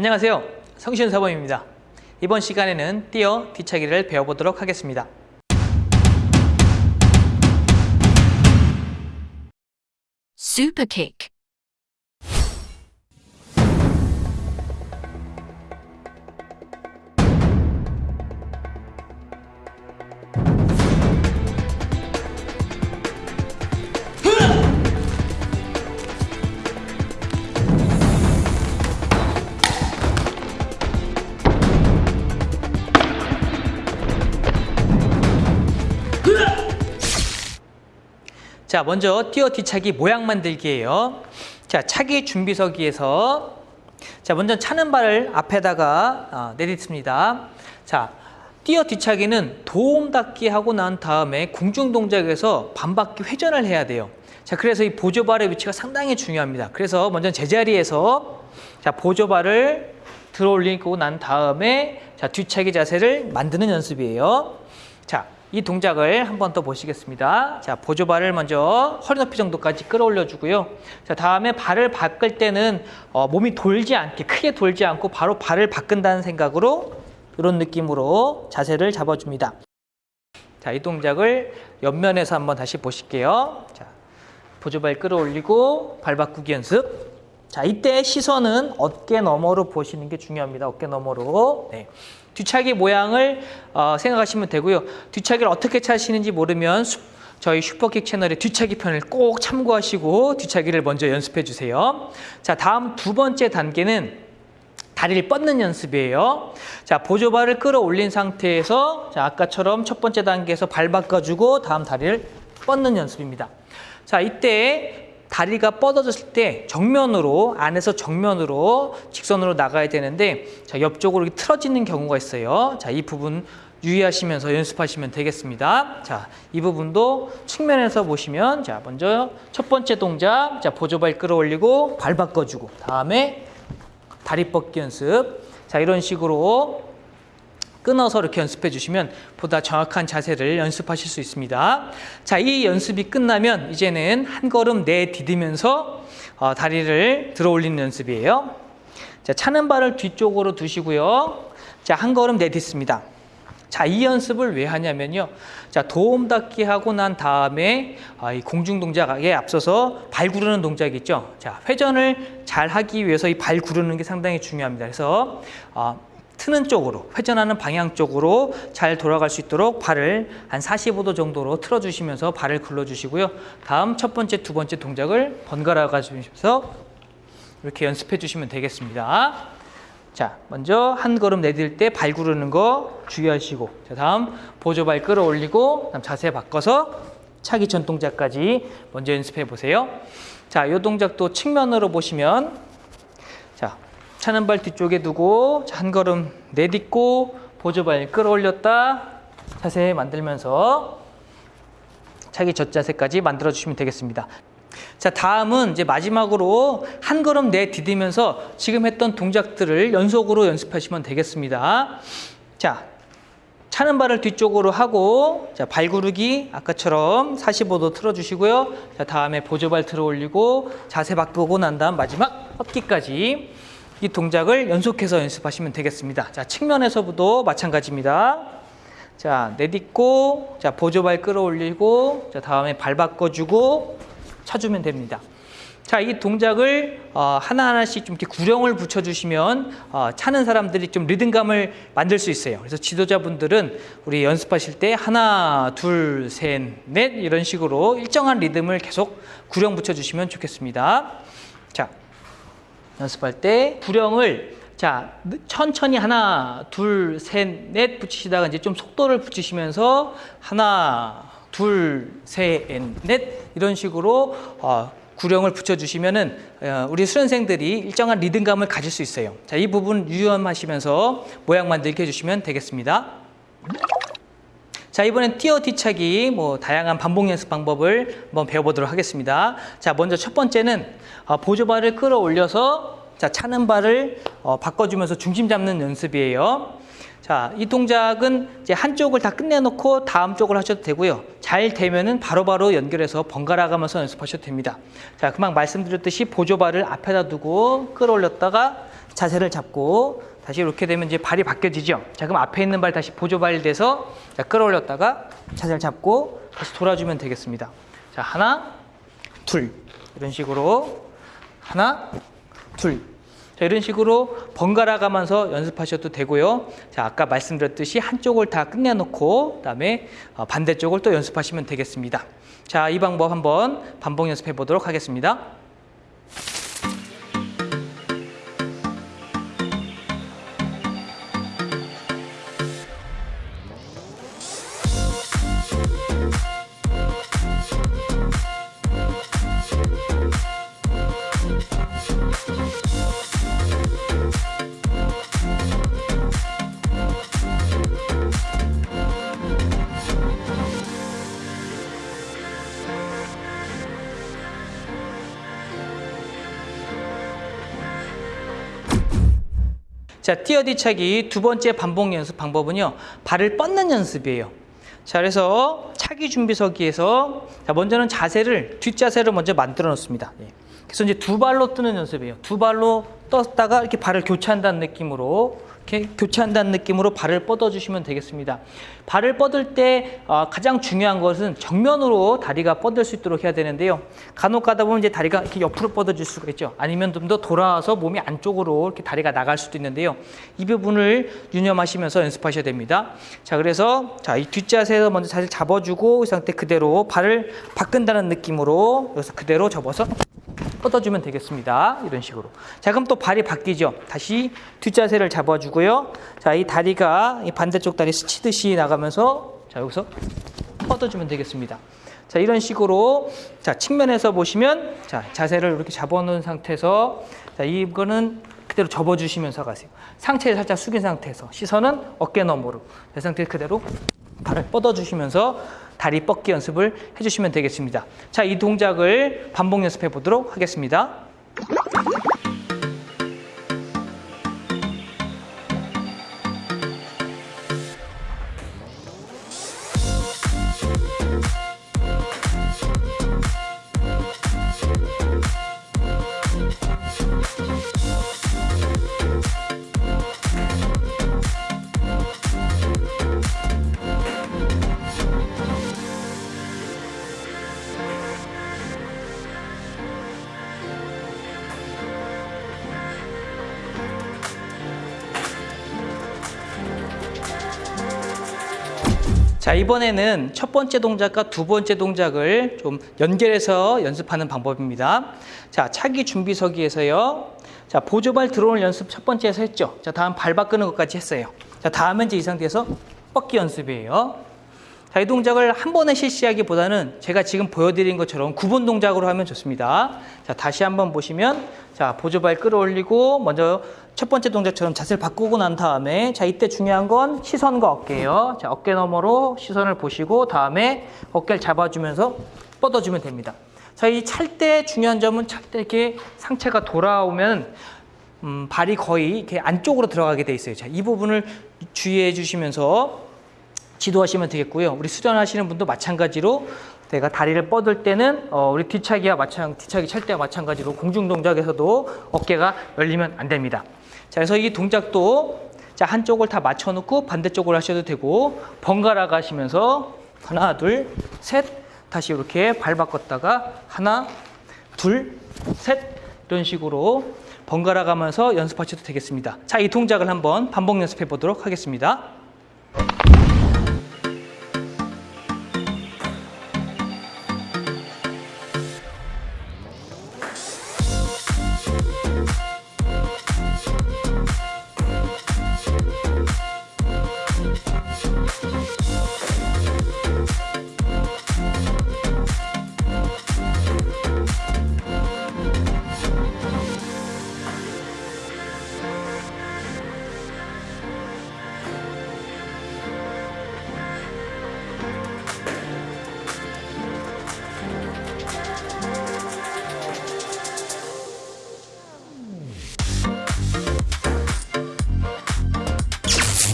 안녕하세요. 성신사범입니다. 이번 시간에는 띄어 뒤차기를 배워보도록 하겠습니다. Kick. 자, 먼저 띄어 뒤차기 모양 만들기예요. 자, 차기 준비서기에서 자, 먼저 차는 발을 앞에다가 어, 내딛습니다. 자, 띄어 뒤차기는 도움 닫기 하고 난 다음에 공중 동작에서 반바퀴 회전을 해야 돼요. 자, 그래서 이 보조발의 위치가 상당히 중요합니다. 그래서 먼저 제자리에서 자, 보조발을 들어 올리고 난 다음에 자, 뒤차기 자세를 만드는 연습이에요. 자, 이 동작을 한 번 더 보시겠습니다. 자, 보조발을 먼저 허리 높이 정도까지 끌어올려 주고요. 자, 다음에 발을 바꿀 때는 어, 몸이 돌지 않게 크게 돌지 않고 바로 발을 바꾼다는 생각으로 이런 느낌으로 자세를 잡아줍니다. 자, 이 동작을 옆면에서 한번 다시 보실게요. 자, 보조발 끌어올리고 발 바꾸기 연습. 자, 이때 시선은 어깨 너머로 보시는 게 중요합니다. 어깨 너머로. 네. 뒤차기 모양을 어, 생각하시면 되고요. 뒤차기를 어떻게 차시는지 모르면 수, 저희 슈퍼킥 채널의 뒤차기 편을 꼭 참고하시고 뒤차기를 먼저 연습해 주세요. 자, 다음 두 번째 단계는 다리를 뻗는 연습이에요. 자, 보조발을 끌어올린 상태에서 자, 아까처럼 첫 번째 단계에서 발 바꿔주고 다음 다리를 뻗는 연습입니다. 자, 이때 다리가 뻗어졌을 때 정면으로 안에서 정면으로 직선으로 나가야 되는데 자, 옆쪽으로 틀어지는 경우가 있어요. 자, 이 부분 유의하시면서 연습하시면 되겠습니다. 자, 이 부분도 측면에서 보시면 자, 먼저 첫 번째 동작 자, 보조발 끌어올리고 발 바꿔 주고 다음에 다리 뻗기 연습. 자, 이런 식으로 끊어서 이렇게 연습해 주시면 보다 정확한 자세를 연습하실 수 있습니다. 자, 이 연습이 끝나면 이제는 한 걸음 내디디면서 어, 다리를 들어 올리는 연습이에요. 자, 차는 발을 뒤쪽으로 두시고요. 자, 한 걸음 내딛습니다. 자, 이 연습을 왜 하냐면요. 자, 도움 닫기 하고 난 다음에 아, 이 공중 동작에 앞서서 발 구르는 동작이 있죠. 자, 회전을 잘 하기 위해서 이 발 구르는 게 상당히 중요합니다. 그래서 어, 트는 쪽으로 회전하는 방향 쪽으로 잘 돌아갈 수 있도록 발을 한 45도 정도로 틀어 주시면서 발을 굴러 주시고요. 다음 첫 번째, 두 번째 동작을 번갈아 가시면서 이렇게 연습해 주시면 되겠습니다. 자, 먼저 한 걸음 내딜 때 발 구르는 거 주의하시고 자, 다음 보조발 끌어올리고 그다음 자세 바꿔서 차기 전 동작까지 먼저 연습해 보세요. 자, 이 동작도 측면으로 보시면 자, 차는 발 뒤쪽에 두고 한 걸음 내딛고 보조발 끌어올렸다 자세 만들면서 차기 젖자세까지 만들어 주시면 되겠습니다. 자 다음은 이제 마지막으로 한 걸음 내디디면서 지금 했던 동작들을 연속으로 연습하시면 되겠습니다. 자 차는 발을 뒤쪽으로 하고 자 발구르기 아까처럼 45도 틀어주시고요. 자 다음에 보조발 들어 올리고 자세 바꾸고 난 다음 마지막 헛기까지 이 동작을 연속해서 연습하시면 되겠습니다. 자, 측면에서도 마찬가지입니다. 자, 내딛고, 자, 보조발 끌어올리고, 자, 다음에 발 바꿔주고, 차주면 됩니다. 자, 이 동작을 어, 하나하나씩 좀 이렇게 구령을 붙여주시면 어, 차는 사람들이 좀 리듬감을 만들 수 있어요. 그래서 지도자분들은 우리 연습하실 때 하나, 둘, 셋, 넷 이런 식으로 일정한 리듬을 계속 구령 붙여주시면 좋겠습니다. 자, 연습할 때 구령을 자 천천히 하나 둘 셋 넷 붙이시다가 이제 좀 속도를 붙이시면서 하나 둘 셋 넷 이런 식으로 어, 구령을 붙여주시면은 어, 우리 수련생들이 일정한 리듬감을 가질 수 있어요. 자 이 부분 유념하시면서 모양 만들기 해주시면 되겠습니다. 자 이번엔 띄어 뒤차기 뭐 다양한 반복 연습 방법을 한번 배워보도록 하겠습니다. 자 먼저 첫 번째는 어, 보조발을 끌어올려서 자 차는 발을 어, 바꿔주면서 중심 잡는 연습이에요. 자 자, 이 동작은 이제 한쪽을 다 끝내놓고 다음 쪽을 하셔도 되고요. 잘 되면은 바로바로 연결해서 번갈아 가면서 연습하셔도 됩니다. 자, 금방 말씀드렸듯이 보조발을 앞에다 두고 끌어올렸다가 자세를 잡고 다시 이렇게 되면 이제 발이 바뀌어지죠. 자, 그럼 앞에 있는 발 다시 보조발이 돼서 자, 끌어올렸다가 자세를 잡고 다시 돌아주면 되겠습니다. 자, 하나, 둘. 이런 식으로 하나, 둘. 자, 이런 식으로 번갈아 가면서 연습하셔도 되고요. 자, 아까 말씀드렸듯이 한쪽을 다 끝내놓고 그다음에 어, 반대쪽을 또 연습하시면 되겠습니다. 자, 이 방법 한번 반복 연습해 보도록 하겠습니다. 자, 뛰어뒤차기 두 번째 반복 연습 방법은요. 발을 뻗는 연습이에요. 자, 그래서 차기 준비서기에서 자, 먼저는 자세를 뒷자세를 먼저 만들어 놓습니다. 예. 그래서 이제 두 발로 뜨는 연습이에요. 두 발로 떴다가 이렇게 발을 교체한다는 느낌으로 이렇게 교체한다는 느낌으로 발을 뻗어 주시면 되겠습니다. 발을 뻗을 때 어, 가장 중요한 것은 정면으로 다리가 뻗을 수 있도록 해야 되는데요. 간혹 가다 보면 이제 다리가 이렇게 옆으로 뻗어질 수가 있죠. 아니면 좀 더 돌아와서 몸이 안쪽으로 이렇게 다리가 나갈 수도 있는데요. 이 부분을 유념하시면서 연습하셔야 됩니다. 자, 그래서 자, 이 뒷자세에서 먼저 자세를 잡아주고 이 상태 그대로 발을 바꾼다는 느낌으로 여기서 그대로 접어서 뻗어주면 되겠습니다. 이런 식으로. 자, 그럼 또 발이 바뀌죠. 다시 뒷자세를 잡아주고요. 자, 이 다리가 이 반대쪽 다리 스치듯이 나가면서 자, 여기서 뻗어주면 되겠습니다. 자, 이런 식으로 자, 측면에서 보시면 자, 자세를 이렇게 잡아놓은 상태에서 자, 이거는 그대로 접어주시면서 가세요. 상체를 살짝 숙인 상태에서 시선은 어깨 너머로 내 상태 그대로 발을 뻗어주시면서 다리 뻗기 연습을 해주시면 되겠습니다. 자, 이 동작을 반복 연습해 보도록 하겠습니다. 자, 이번에는 첫 번째 동작과 두 번째 동작을 좀 연결해서 연습하는 방법입니다. 자, 차기 준비서기에서요. 자, 보조발 들어오는 연습 첫 번째에서 했죠. 자, 다음 발 바꾸는 것까지 했어요. 자, 다음은 이제 이 상태에서 뻗기 연습이에요. 자, 이 동작을 한 번에 실시하기보다는 제가 지금 보여드린 것처럼 구분 동작으로 하면 좋습니다. 자, 다시 한번 보시면, 자, 보조발 끌어올리고, 먼저 첫 번째 동작처럼 자세를 바꾸고 난 다음에, 자, 이때 중요한 건 시선과 어깨예요. 자, 어깨 너머로 시선을 보시고, 다음에 어깨를 잡아주면서 뻗어주면 됩니다. 자, 이 찰 때 중요한 점은 찰 때 이렇게 상체가 돌아오면, 음, 발이 거의 이렇게 안쪽으로 들어가게 돼 있어요. 자, 이 부분을 주의해 주시면서 지도하시면 되겠고요. 우리 수련하시는 분도 마찬가지로 내가 다리를 뻗을 때는 어, 우리 뒤차기와 마찬 뒤차기 찰 때와 마찬가지로 공중 동작에서도 어깨가 열리면 안 됩니다. 자, 그래서 이 동작도 자 한쪽을 다 맞춰 놓고 반대쪽으로 하셔도 되고 번갈아 가시면서 하나, 둘, 셋 다시 이렇게 발 바꿨다가 하나, 둘, 셋 이런 식으로 번갈아 가면서 연습하셔도 되겠습니다. 자, 이 동작을 한번 반복 연습해 보도록 하겠습니다.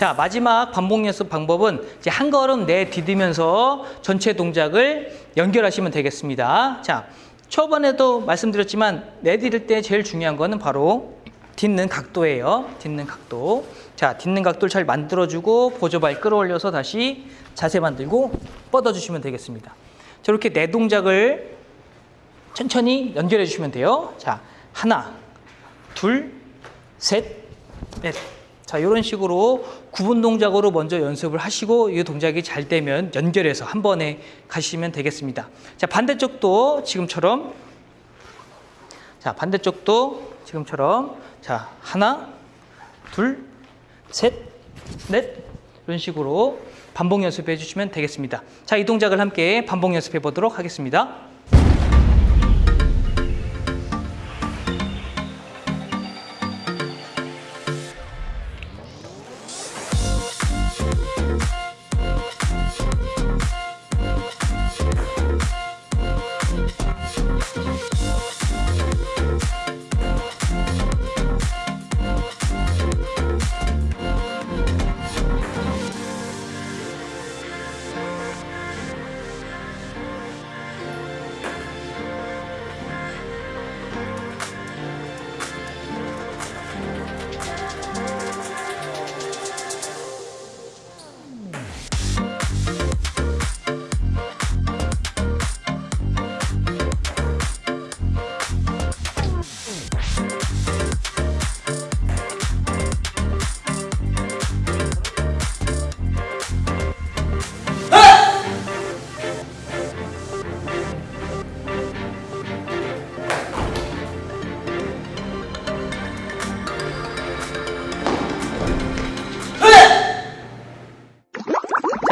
자, 마지막 반복 연습 방법은 이제 한 걸음 내디디면서 전체 동작을 연결하시면 되겠습니다. 자, 초반에도 말씀드렸지만 내디딜 때 제일 중요한 거는 바로 딛는 각도예요. 딛는 각도. 자, 딛는 각도를 잘 만들어주고 보조발 끌어올려서 다시 자세 만들고 뻗어주시면 되겠습니다. 저렇게 네 동작을 천천히 연결해 주시면 돼요. 자, 하나, 둘, 셋, 넷. 자, 이런 식으로 구분 동작으로 먼저 연습을 하시고 이 동작이 잘 되면 연결해서 한 번에 가시면 되겠습니다. 자, 반대쪽도 지금처럼 자, 반대쪽도 지금처럼 자, 하나, 둘, 셋, 넷 이런 식으로 반복 연습해 주시면 되겠습니다. 자, 이 동작을 함께 반복 연습해 보도록 하겠습니다.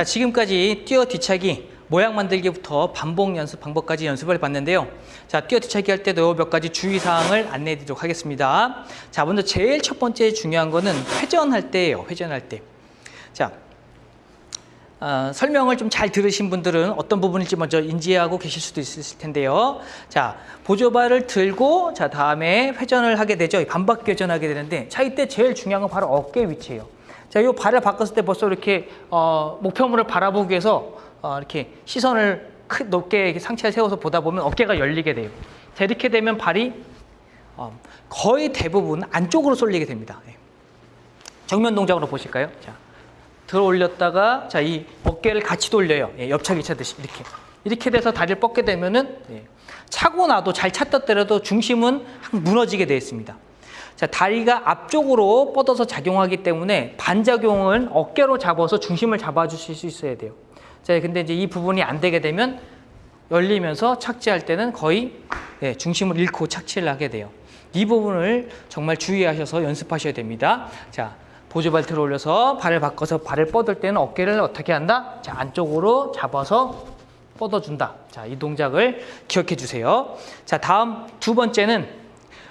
지금까지 뛰어 뒤차기 모양 만들기부터 반복 연습 방법까지 연습을 봤는데요. 자, 뛰어 뒤차기 할 때도 몇 가지 주의 사항을 안내해 드리도록 하겠습니다. 자, 먼저 제일 첫 번째 중요한 거는 회전할 때예요. 회전할 때. 자, 어, 설명을 좀 잘 들으신 분들은 어떤 부분일지 먼저 인지하고 계실 수도 있을 텐데요. 자, 보조발을 들고 자 다음에 회전을 하게 되죠. 반바퀴 회전하게 되는데 자 이때 제일 중요한 건 바로 어깨 위치예요. 자, 이 발을 바꿨을 때 벌써 이렇게 어, 목표물을 바라보기 위해서 어, 이렇게 시선을 크, 높게 상체를 세워서 보다 보면 어깨가 열리게 돼요. 자, 이렇게 되면 발이 어, 거의 대부분 안쪽으로 쏠리게 됩니다. 예. 정면 동작으로 보실까요? 자, 들어 올렸다가 자 이 어깨를 같이 돌려요. 예, 옆차기 차듯이 이렇게 이렇게 돼서 다리를 뻗게 되면은 예, 차고 나도 잘 찼다 때려도 중심은 무너지게 되어 있습니다. 자 다리가 앞쪽으로 뻗어서 작용하기 때문에 반작용은 어깨로 잡아서 중심을 잡아주실 수 있어야 돼요. 자 근데 이제 이 부분이 안 되게 되면 열리면서 착지할 때는 거의 예, 중심을 잃고 착지를 하게 돼요. 이 부분을 정말 주의하셔서 연습하셔야 됩니다. 자, 보조발 들어 올려서 발을 바꿔서 발을 뻗을 때는 어깨를 어떻게 한다? 자, 안쪽으로 잡아서 뻗어준다. 자, 이 동작을 기억해 주세요. 자, 다음 두 번째는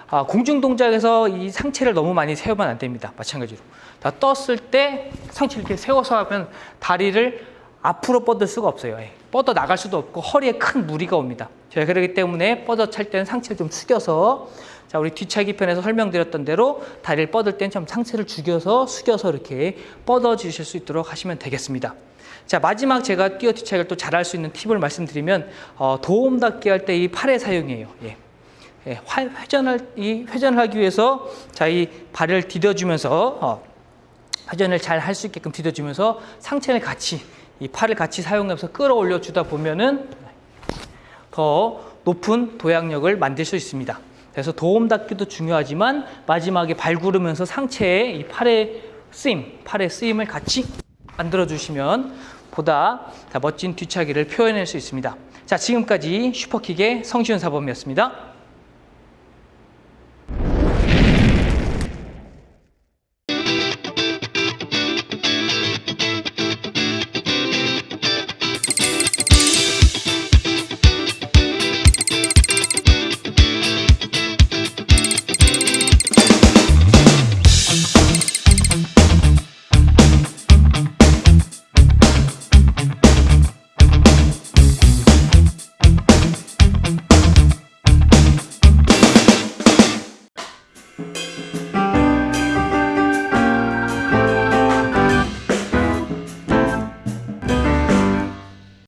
아, 공중 동작에서 이 상체를 너무 많이 세우면 안 됩니다. 마찬가지로. 자, 떴을 때 상체 이렇게 세워서 하면 다리를 앞으로 뻗을 수가 없어요. 예. 뻗어 나갈 수도 없고 허리에 큰 무리가 옵니다. 자, 그렇기 때문에 뻗어 찰 때는 상체를 좀 숙여서 자, 우리 뒤차기 편에서 설명드렸던 대로 다리를 뻗을 때는 좀 상체를 죽여서 숙여서 이렇게 뻗어 주실 수 있도록 하시면 되겠습니다. 자, 마지막 제가 뛰어 뒤차기를 또 잘할 수 있는 팁을 말씀드리면 어, 도움 닫기 할 때 이 팔의 사용이에요. 예. 예, 회전을 이 회전을 하기 위해서 자 이 발을 디뎌주면서 어, 회전을 잘 할 수 있게끔 디뎌주면서 상체를 같이 이 팔을 같이 사용해서 끌어올려 주다 보면은 더 높은 도약력을 만들 수 있습니다. 그래서 도움 닫기도 중요하지만 마지막에 발 구르면서 상체에 이 팔의 쓰임, 팔의 쓰임을 같이 만들어 주시면 보다 멋진 뒤차기를 표현할 수 있습니다. 자, 지금까지 슈퍼킥의 성시훈 사범이었습니다.